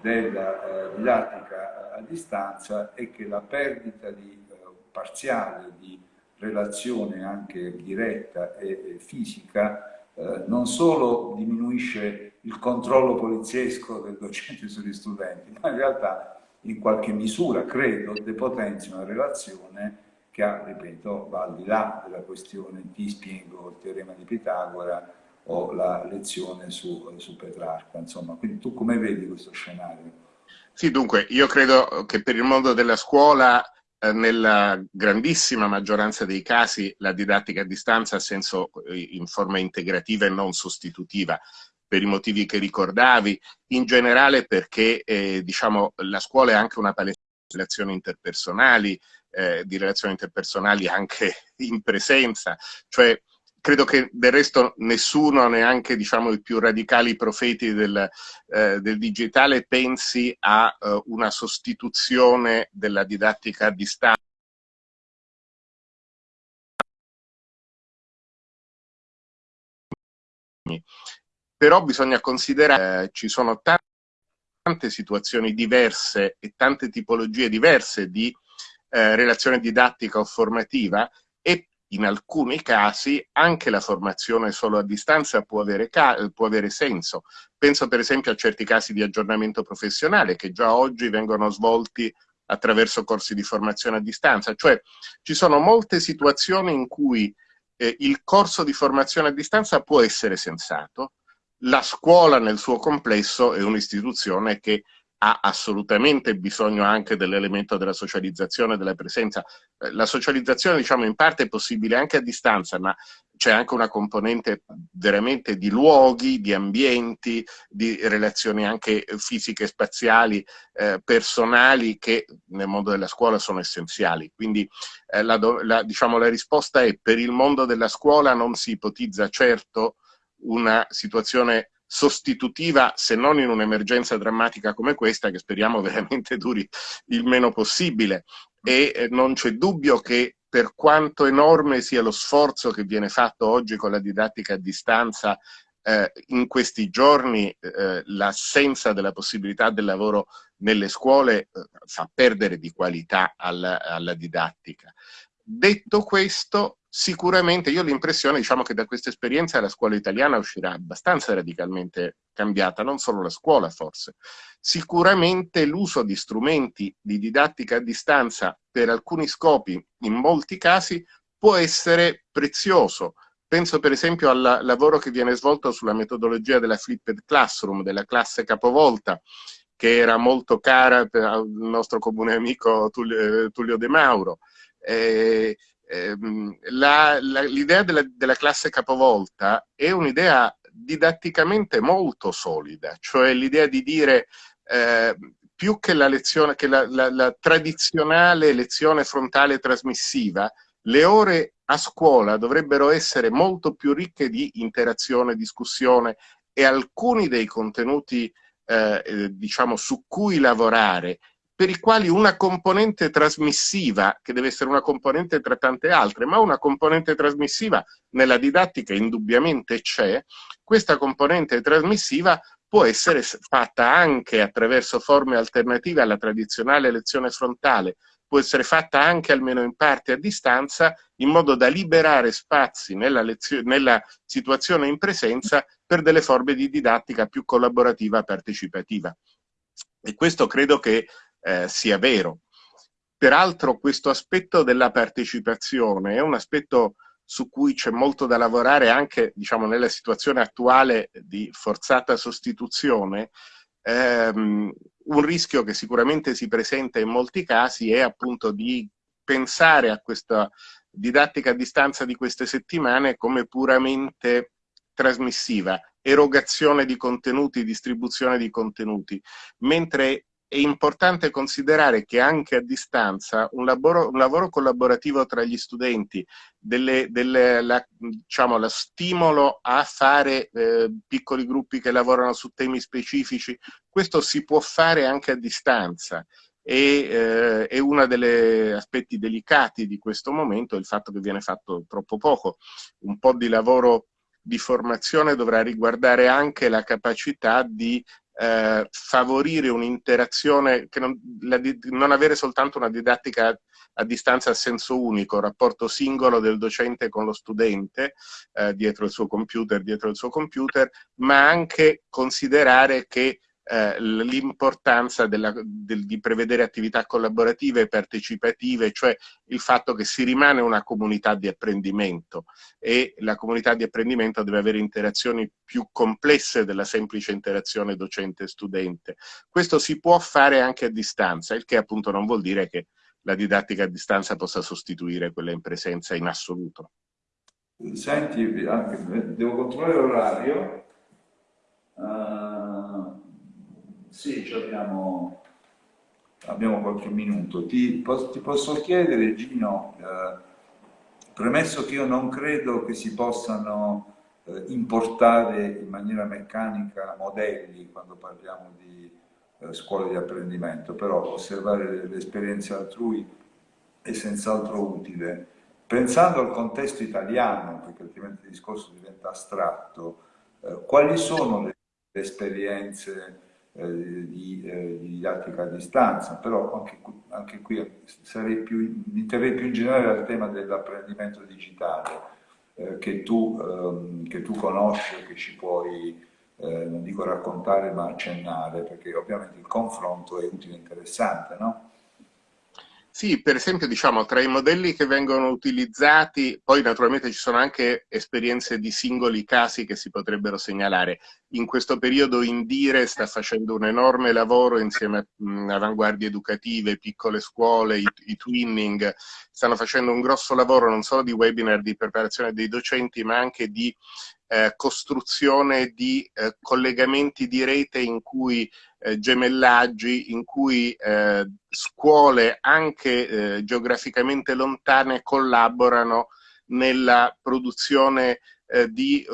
della eh, didattica a distanza è che la perdita di, eh, parziale di relazione anche diretta e, fisica eh, non solo diminuisce il controllo poliziesco del docente sugli studenti, ma in realtà in qualche misura, credo, depotenzia una relazione che ripeto, va al di là della questione ti spiego il teorema di Pitagora o la lezione su, su Petrarca. Insomma, quindi tu come vedi questo scenario? Sì, dunque, io credo che per il mondo della scuola nella grandissima maggioranza dei casi la didattica a distanza ha senso eh, in forma integrativa e non sostitutiva per i motivi che ricordavi, in generale perché eh, diciamo, la scuola è anche una palestra di relazioni interpersonali, eh, di relazioni interpersonali anche in presenza, cioè credo che del resto nessuno, neanche diciamo, i più radicali profeti del, eh, del digitale, pensi a uh, una sostituzione della didattica a distanza. Però bisogna considerare eh, ci sono tante, tante situazioni diverse e tante tipologie diverse di eh, relazione didattica o formativa in alcuni casi anche la formazione solo a distanza può avere, può avere, senso. Penso per esempio a certi casi di aggiornamento professionale che già oggi vengono svolti attraverso corsi di formazione a distanza, cioè ci sono molte situazioni in cui eh, il corso di formazione a distanza può essere sensato, la scuola nel suo complesso è un'istituzione che ha assolutamente bisogno anche dell'elemento della socializzazione, della presenza. Eh, la socializzazione, diciamo, in parte è possibile anche a distanza, ma c'è anche una componente veramente di luoghi, di ambienti, di relazioni anche fisiche, spaziali, eh, personali, che nel mondo della scuola sono essenziali. Quindi eh, la, la, diciamo, la risposta è per il mondo della scuola non si ipotizza certo una situazione sostitutiva, se non in un'emergenza drammatica come questa, che speriamo veramente duri il meno possibile. E eh, non c'è dubbio che per quanto enorme sia lo sforzo che viene fatto oggi con la didattica a distanza, eh, in questi giorni eh, l'assenza della possibilità del lavoro nelle scuole eh, fa perdere di qualità alla, alla didattica. Detto questo, sicuramente io ho l'impressione diciamo, che da questa esperienza la scuola italiana uscirà abbastanza radicalmente cambiata, non solo la scuola forse. Sicuramente l'uso di strumenti di didattica a distanza per alcuni scopi, in molti casi, può essere prezioso. Penso per esempio al lavoro che viene svolto sulla metodologia della flipped classroom, della classe capovolta, che era molto cara al nostro comune amico Tullio, Tullio De Mauro. Eh, ehm, l'idea della, della, classe capovolta è un'idea didatticamente molto solida, cioè l'idea di dire eh, più che la lezione, che la, la, la tradizionale lezione frontale trasmissiva, le ore a scuola dovrebbero essere molto più ricche di interazione, discussione e alcuni dei contenuti eh, eh diciamo, su cui lavorare per i quali una componente trasmissiva, che deve essere una componente tra tante altre, ma una componente trasmissiva nella didattica indubbiamente c'è, questa componente trasmissiva può essere fatta anche attraverso forme alternative alla tradizionale lezione frontale, può essere fatta anche almeno in parte a distanza, in modo da liberare spazi nella, nella situazione in presenza per delle forme di didattica più collaborativa partecipativa. E questo credo che eh, sia vero. Peraltro questo aspetto della partecipazione è un aspetto su cui c'è molto da lavorare anche diciamo, nella situazione attuale di forzata sostituzione. Ehm, un rischio che sicuramente si presenta in molti casi è appunto di pensare a questa didattica a distanza di queste settimane come puramente trasmissiva, erogazione di contenuti, distribuzione di contenuti, mentre è importante considerare che anche a distanza un lavoro, un lavoro collaborativo tra gli studenti, delle, delle, la, diciamo, lo stimolo a fare eh, piccoli gruppi che lavorano su temi specifici, questo si può fare anche a distanza e eh, è uno degli aspetti delicati di questo momento il fatto che viene fatto troppo poco. Un po' di lavoro di formazione dovrà riguardare anche la capacità di eh, favorire un'interazione, non, non, avere soltanto una didattica a distanza a senso unico, rapporto singolo del docente con lo studente eh, dietro il suo computer, dietro il suo computer, ma anche considerare che eh, l'importanza di prevedere attività collaborative e partecipative, cioè il fatto che si rimane una comunità di apprendimento e la comunità di apprendimento deve avere interazioni più complesse della semplice interazione docente-studente. Questo si può fare anche a distanza, il che appunto non vuol dire che la didattica a distanza possa sostituire quella in presenza in assoluto. Senti, devo controllare l'orario. Uh... Sì, abbiamo, abbiamo, qualche minuto. Ti, ti posso chiedere, Gino, eh, premesso che io non credo che si possano eh, importare in maniera meccanica modelli quando parliamo di eh, scuole di apprendimento, però osservare le esperienze altrui è senz'altro utile. Pensando al contesto italiano, perché altrimenti il discorso diventa astratto, eh, quali sono le, le esperienze eh, di, eh, di, didattica a distanza, però anche, anche qui sarei più, mi interrei più in generale al tema dell'apprendimento digitale eh, che, tu, ehm, che tu conosci, che ci puoi, non dico raccontare, ma accennare, perché ovviamente il confronto è utile e interessante, no? Sì, per esempio, diciamo, tra i modelli che vengono utilizzati, poi naturalmente ci sono anche esperienze di singoli casi che si potrebbero segnalare. In questo periodo Indire sta facendo un enorme lavoro insieme a mh, avanguardie educative, piccole scuole, i, i, twinning, stanno facendo un grosso lavoro non solo di webinar di preparazione dei docenti, ma anche di eh, costruzione di eh, collegamenti di rete in cui eh, gemellaggi, in cui eh, scuole anche eh, geograficamente lontane collaborano nella produzione eh, di,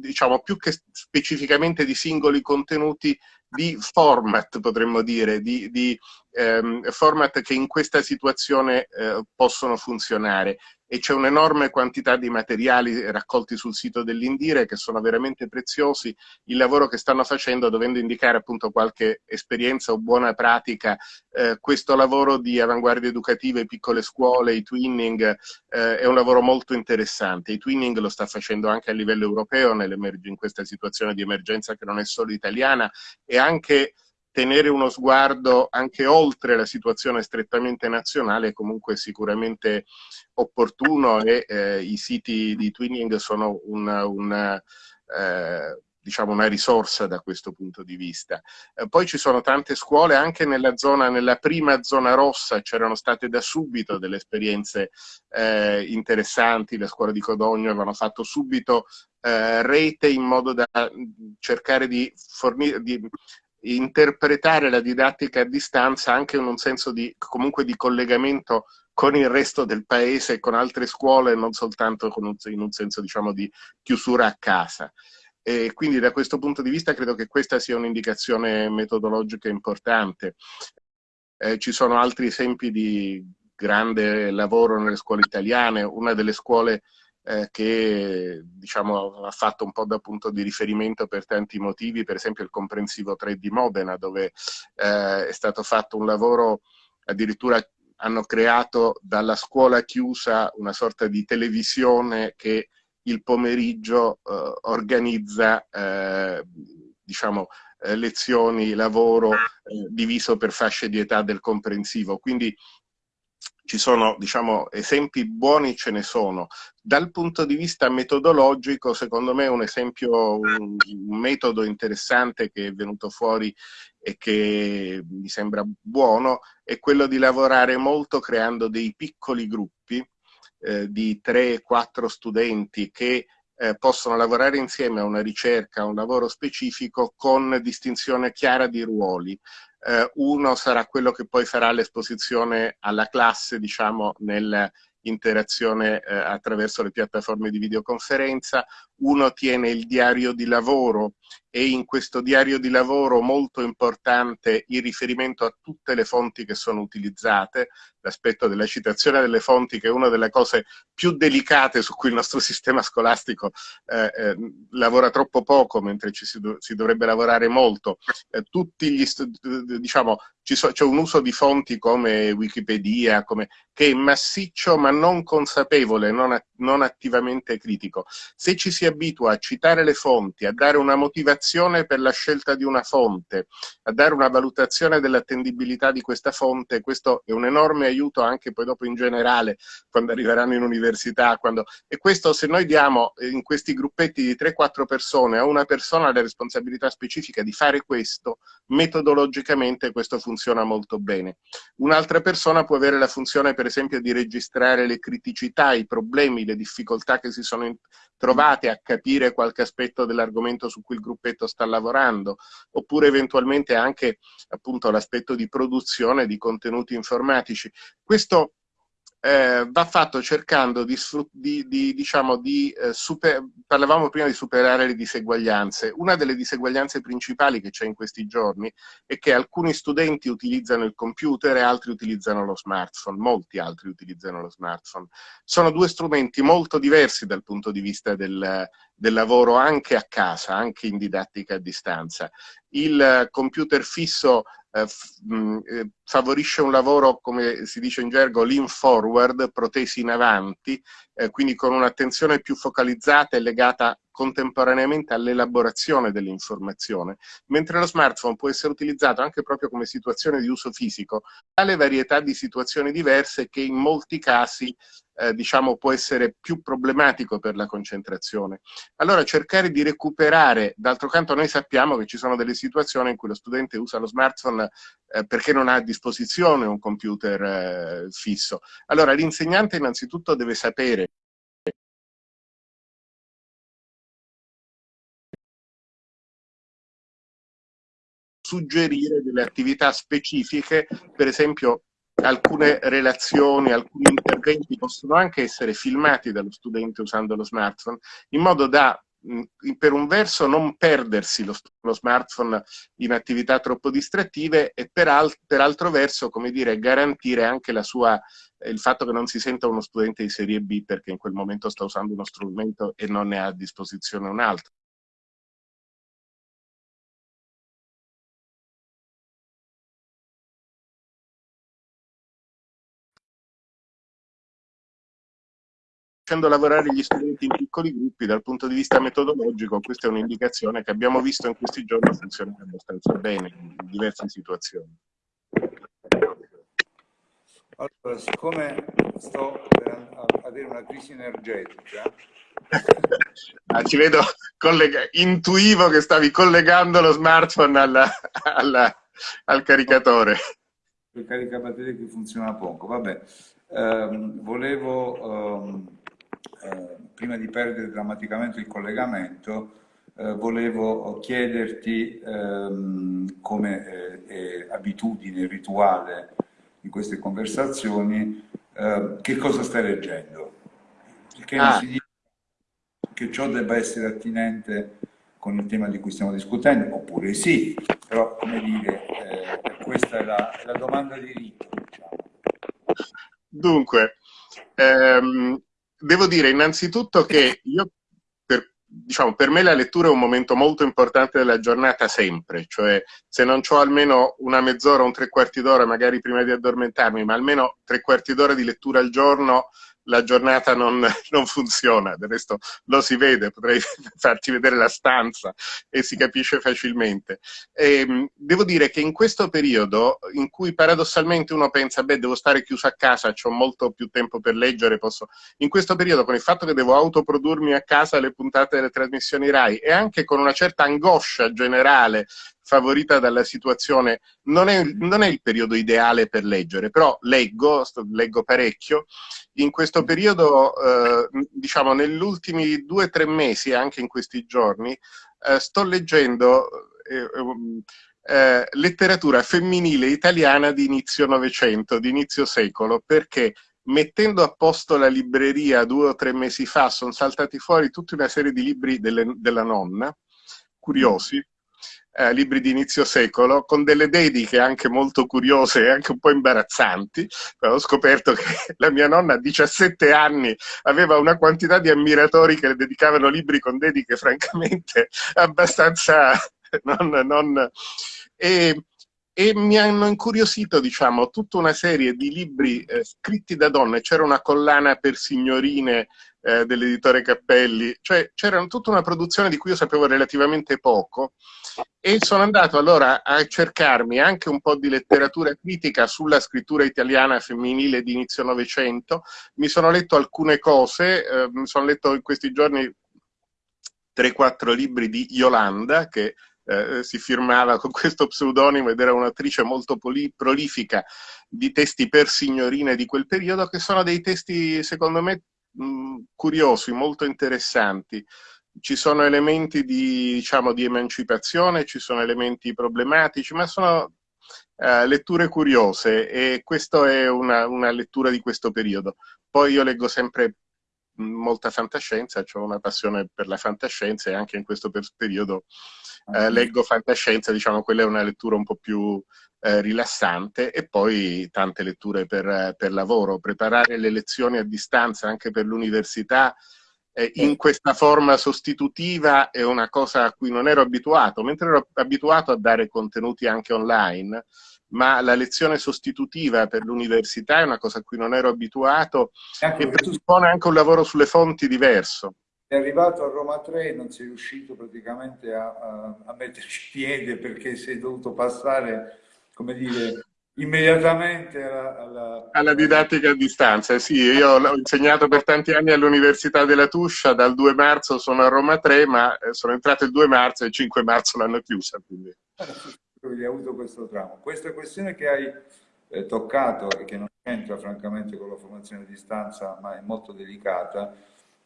diciamo, più che specificamente di singoli contenuti, di format, potremmo dire, di, di ehm, format che in questa situazione eh, possono funzionare e c'è un'enorme quantità di materiali raccolti sul sito dell'Indire che sono veramente preziosi. Il lavoro che stanno facendo, dovendo indicare appunto qualche esperienza o buona pratica, eh, questo lavoro di avanguardie educative, piccole scuole, i twinning, eh, è un lavoro molto interessante. I twinning lo sta facendo anche a livello europeo in questa situazione di emergenza che non è solo italiana e anche tenere uno sguardo anche oltre la situazione strettamente nazionale è comunque sicuramente opportuno e eh, i siti di twinning sono una, una, eh, diciamo una risorsa da questo punto di vista. Eh, poi ci sono tante scuole, anche nella, zona, nella prima zona rossa c'erano state da subito delle esperienze eh, interessanti, le scuole di Codogno avevano fatto subito eh, rete in modo da cercare di, fornire, interpretare la didattica a distanza anche in un senso di, comunque di collegamento con il resto del paese con altre scuole, non soltanto un, in un senso diciamo, di chiusura a casa. E quindi da questo punto di vista credo che questa sia un'indicazione metodologica importante. Eh, ci sono altri esempi di grande lavoro nelle scuole italiane, una delle scuole eh, che diciamo, ha fatto un po' da punto di riferimento per tanti motivi, per esempio il comprensivo 3 di Modena, dove eh, è stato fatto un lavoro addirittura hanno creato dalla scuola chiusa una sorta di televisione che il pomeriggio eh, organizza eh, diciamo, eh, lezioni, lavoro eh, diviso per fasce di età del comprensivo. Quindi ci sono diciamo, esempi buoni, ce ne sono. Dal punto di vista metodologico, secondo me un esempio, un, un metodo interessante che è venuto fuori e che mi sembra buono, è quello di lavorare molto creando dei piccoli gruppi eh, di 3-4 studenti che eh, possono lavorare insieme a una ricerca, a un lavoro specifico con distinzione chiara di ruoli. Eh, uno sarà quello che poi farà l'esposizione alla classe, diciamo, nel, interazione eh, attraverso le piattaforme di videoconferenza, uno tiene il diario di lavoro e in questo diario di lavoro molto importante il riferimento a tutte le fonti che sono utilizzate, l'aspetto della citazione delle fonti che è una delle cose più delicate su cui il nostro sistema scolastico eh, eh, lavora troppo poco mentre ci si, do si dovrebbe lavorare molto. Eh, tutti gli diciamo c'è un uso di fonti come Wikipedia, come, che è massiccio ma non consapevole, non, non attivamente critico. Se ci si abitua a citare le fonti, a dare una motivazione per la scelta di una fonte, a dare una valutazione dell'attendibilità di questa fonte, questo è un enorme aiuto anche poi dopo in generale, quando arriveranno in università. Quando... E questo se noi diamo eh, in questi gruppetti di 3-4 persone a una persona la responsabilità specifica di fare questo, metodologicamente questo funziona molto bene. Un'altra persona può avere la funzione per esempio di registrare le criticità, i problemi, le difficoltà che si sono trovate a capire qualche aspetto dell'argomento su cui il gruppetto sta lavorando, oppure eventualmente anche l'aspetto di produzione di contenuti informatici. Questo eh, va fatto cercando di, di, di diciamo, di eh, super, parlavamo prima di superare le diseguaglianze. Una delle diseguaglianze principali che c'è in questi giorni è che alcuni studenti utilizzano il computer e altri utilizzano lo smartphone, molti altri utilizzano lo smartphone. Sono due strumenti molto diversi dal punto di vista del, del lavoro anche a casa, anche in didattica a distanza. Il computer fisso eh, eh, favorisce un lavoro, come si dice in gergo, lean forward, protesi in avanti, eh, quindi con un'attenzione più focalizzata e legata contemporaneamente all'elaborazione dell'informazione, mentre lo smartphone può essere utilizzato anche proprio come situazione di uso fisico, tale varietà di situazioni diverse che in molti casi eh, diciamo, può essere più problematico per la concentrazione. Allora cercare di recuperare, d'altro canto noi sappiamo che ci sono delle situazioni in cui lo studente usa lo smartphone eh, perché non ha a disposizione un computer eh, fisso. Allora l'insegnante innanzitutto deve sapere suggerire delle attività specifiche, per esempio alcune relazioni, alcuni interventi possono anche essere filmati dallo studente usando lo smartphone, in modo da per un verso non perdersi lo, lo, smartphone in attività troppo distrattive e per, al, per altro verso, come dire, garantire anche sua, il fatto che non si senta uno studente di serie B perché in quel momento sta usando uno strumento e non ne ha a disposizione un altro. Facendo lavorare gli studenti in piccoli gruppi dal punto di vista metodologico, questa è un'indicazione che abbiamo visto in questi giorni funzionare abbastanza bene in diverse situazioni. Allora, siccome sto per avere una crisi energetica... ah, ci vedo, intuivo che stavi collegando lo smartphone alla, alla, al caricatore. Il caricabatterie che funziona poco, vabbè. Um, volevo um, eh, prima di perdere drammaticamente il collegamento, eh, volevo chiederti ehm, come eh, abitudine rituale in queste conversazioni eh, che cosa stai leggendo. Perché ah. non si dice che ciò debba essere attinente con il tema di cui stiamo discutendo, oppure sì, però come dire, eh, questa è la, è la, domanda di rito. Diciamo. Dunque, ehm, devo dire innanzitutto che io, per, diciamo, per me la lettura è un momento molto importante della giornata sempre, cioè se non ho almeno una mezz'ora, un tre quarti d'ora magari prima di addormentarmi, ma almeno tre quarti d'ora di lettura al giorno la giornata non, non, funziona, del resto lo si vede, potrei farti vedere la stanza e si capisce facilmente. E, ehm, devo dire che in questo periodo, in cui paradossalmente uno pensa, beh, devo stare chiuso a casa, ho molto più tempo per leggere, posso... In questo periodo, con il fatto che devo autoprodurmi a casa le puntate delle trasmissioni RAI e anche con una certa angoscia generale favorita dalla situazione, non è, non è, il periodo ideale per leggere, però leggo, leggo parecchio. In questo periodo, eh, diciamo negli ultimi due o tre mesi, anche in questi giorni, eh, sto leggendo eh, um, eh, letteratura femminile italiana di inizio Novecento, di inizio secolo, perché mettendo a posto la libreria due o tre mesi fa sono saltati fuori tutta una serie di libri delle, della nonna, curiosi, eh, libri di inizio secolo, con delle dediche anche molto curiose e anche un po' imbarazzanti. Ho scoperto che la mia nonna a 17 anni aveva una quantità di ammiratori che le dedicavano libri con dediche francamente abbastanza... Non, non... E, e mi hanno incuriosito, diciamo, tutta una serie di libri eh, scritti da donne. C'era una collana per signorine eh, dell'editore Cappelli, cioè c'era tutta una produzione di cui io sapevo relativamente poco. E sono andato allora a cercarmi anche un po' di letteratura critica sulla scrittura italiana femminile di inizio Novecento, mi sono letto alcune cose, eh, mi sono letto in questi giorni 3-4 libri di Yolanda, che eh, si firmava con questo pseudonimo ed era un'attrice molto prolifica di testi per signorine di quel periodo, che sono dei testi, secondo me, mh, curiosi, molto interessanti. Ci sono elementi di, diciamo, di emancipazione, ci sono elementi problematici, ma sono uh, letture curiose e questa è una, una lettura di questo periodo. Poi io leggo sempre molta fantascienza, ho una passione per la fantascienza e anche in questo periodo eh, ah. leggo fantascienza, diciamo quella è una lettura un po' più eh, rilassante e poi tante letture per, per, lavoro. Preparare le lezioni a distanza anche per l'università eh, in questa forma sostitutiva è una cosa a cui non ero abituato, mentre ero abituato a dare contenuti anche online, ma la lezione sostitutiva per l'università è una cosa a cui non ero abituato ecco, e presuppone anche un lavoro sulle fonti diverso. È arrivato a Roma 3 e non sei riuscito praticamente a, a, a metterci piede perché sei dovuto passare, come dire, immediatamente alla, alla... alla, didattica a distanza. Sì, io ho insegnato per tanti anni all'Università della Tuscia, dal 2 marzo sono a Roma 3, ma eh, sono entrato il 2 marzo e il 5 marzo l'hanno chiusa. Quindi hai avuto questo tramo. Questa questione che hai eh, toccato e che non c'entra francamente con la formazione a distanza, ma è molto delicata,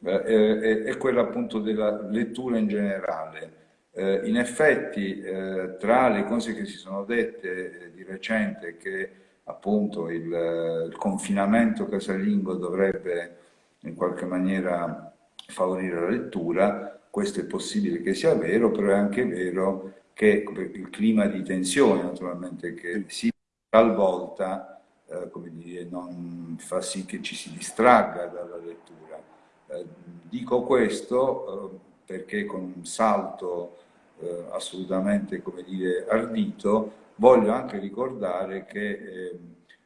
eh, è, è, quella appunto della lettura in generale. Eh, in effetti, eh, tra le cose che si sono dette eh, di recente, che appunto il, eh, il confinamento casalingo dovrebbe in qualche maniera favorire la lettura, questo è possibile che sia vero, però è anche vero che il clima di tensione naturalmente che si talvolta eh, come dire, non fa sì che ci si distragga dalla lettura. Eh, dico questo eh, perché con un salto eh, assolutamente come dire, ardito voglio anche ricordare che eh,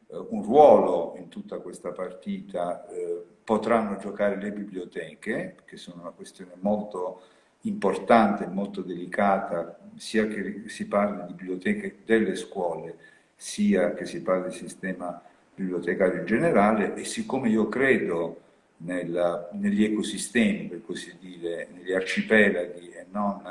un ruolo in tutta questa partita eh, potranno giocare le biblioteche, che sono una questione molto importante e molto delicata, sia che si parli di biblioteche delle scuole, sia che si parli di sistema bibliotecario in generale e siccome io credo nella, negli ecosistemi, per così dire, negli arcipelaghi e non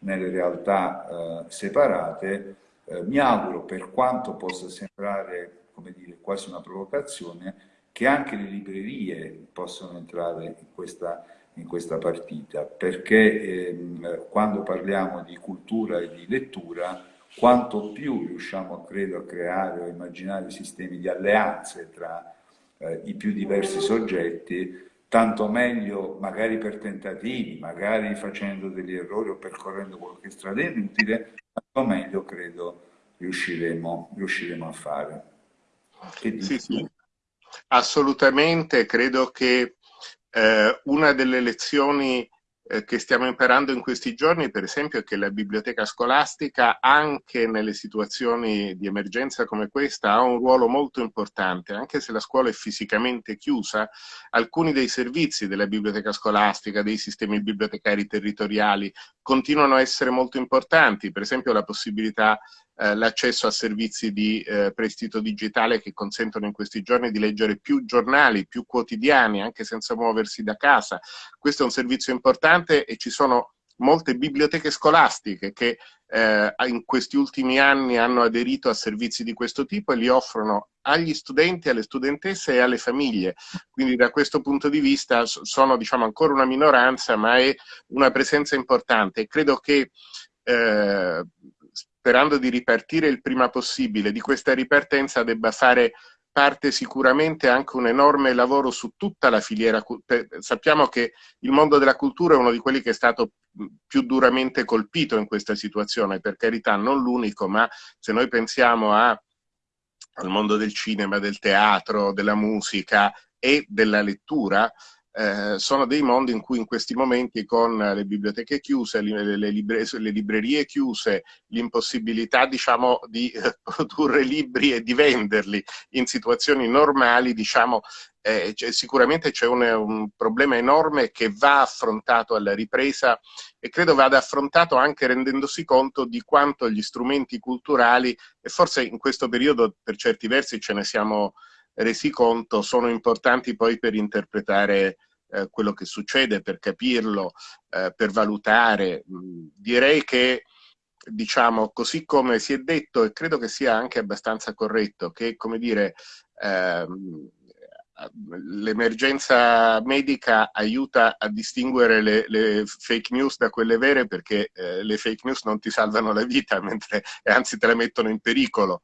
nelle realtà eh, separate, eh, mi auguro, per quanto possa sembrare come dire, quasi una provocazione, che anche le librerie possano entrare in questa in questa partita, perché ehm, quando parliamo di cultura e di lettura, quanto più riusciamo, credo, a creare o immaginare sistemi di alleanze tra eh, i più diversi soggetti, tanto meglio, magari per tentativi, magari facendo degli errori o percorrendo qualche strada inutile, tanto meglio, credo, riusciremo, riusciremo a fare. Sì, sì, assolutamente, credo che eh, una delle lezioni eh, che stiamo imparando in questi giorni, per esempio, è che la biblioteca scolastica, anche nelle situazioni di emergenza come questa, ha un ruolo molto importante. Anche se la scuola è fisicamente chiusa, alcuni dei servizi della biblioteca scolastica, dei sistemi bibliotecari territoriali, continuano a essere molto importanti. Per esempio, la possibilità eh, l'accesso a servizi di eh, prestito digitale che consentono in questi giorni di leggere più giornali, più quotidiani, anche senza muoversi da casa. Questo è un servizio importante e ci sono molte biblioteche scolastiche che eh, in questi ultimi anni hanno aderito a servizi di questo tipo e li offrono agli studenti, alle studentesse e alle famiglie. Quindi da questo punto di vista sono diciamo, ancora una minoranza, ma è una presenza importante. Credo che eh, sperando di ripartire il prima possibile, di questa ripartenza debba fare parte sicuramente anche un enorme lavoro su tutta la filiera. Sappiamo che il mondo della cultura è uno di quelli che è stato più duramente colpito in questa situazione, per carità non l'unico, ma se noi pensiamo a, al mondo del cinema, del teatro, della musica e della lettura, eh, sono dei mondi in cui in questi momenti con le biblioteche chiuse, le, le, libre, le librerie chiuse, l'impossibilità diciamo, di eh, produrre libri e di venderli in situazioni normali, diciamo, eh, sicuramente c'è un, un, problema enorme che va affrontato alla ripresa e credo vada affrontato anche rendendosi conto di quanto gli strumenti culturali, e forse in questo periodo per certi versi ce ne siamo resi conto, sono importanti poi per interpretare eh, quello che succede, per capirlo, eh, per valutare. Direi che, diciamo, così come si è detto, e credo che sia anche abbastanza corretto, che, come dire, ehm, l'emergenza medica aiuta a distinguere le, le, fake news da quelle vere perché eh, le fake news non ti salvano la vita, mentre, anzi te la mettono in pericolo,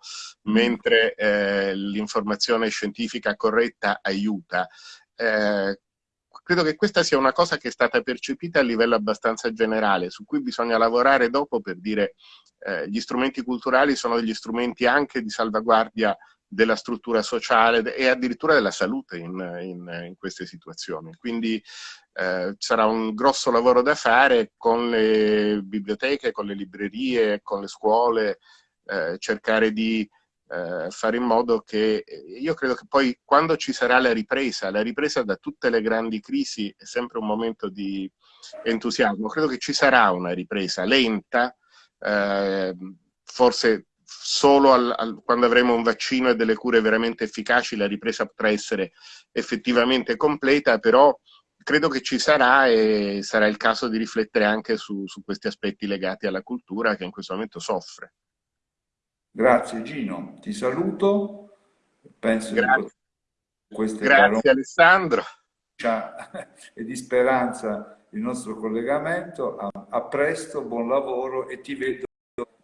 mm. mentre eh, l'informazione scientifica corretta aiuta. Eh, credo che questa sia una cosa che è stata percepita a livello abbastanza generale, su cui bisogna lavorare dopo per dire eh, gli strumenti culturali sono degli strumenti anche di salvaguardia della struttura sociale e addirittura della salute in, in, in queste situazioni. Quindi eh, sarà un grosso lavoro da fare con le biblioteche, con le librerie, con le scuole, eh, cercare di eh, fare in modo che, io credo che poi quando ci sarà la ripresa, la ripresa da tutte le grandi crisi è sempre un momento di entusiasmo, credo che ci sarà una ripresa lenta, eh, forse solo al, al, quando avremo un vaccino e delle cure veramente efficaci la ripresa potrà essere effettivamente completa, però credo che ci sarà e sarà il caso di riflettere anche su, su questi aspetti legati alla cultura che in questo momento soffre. Grazie Gino, ti saluto. Penso Grazie, queste Grazie Alessandro. E di speranza il nostro collegamento. A, a, presto, buon lavoro e ti vedo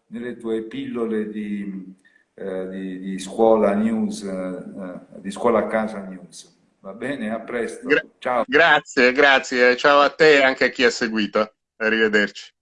nelle tue pillole di, eh, di, di scuola news, eh, di scuola a casa news. Va bene? A presto. Gra ciao. Grazie, grazie. Ciao a te e anche a chi ha seguito. Arrivederci.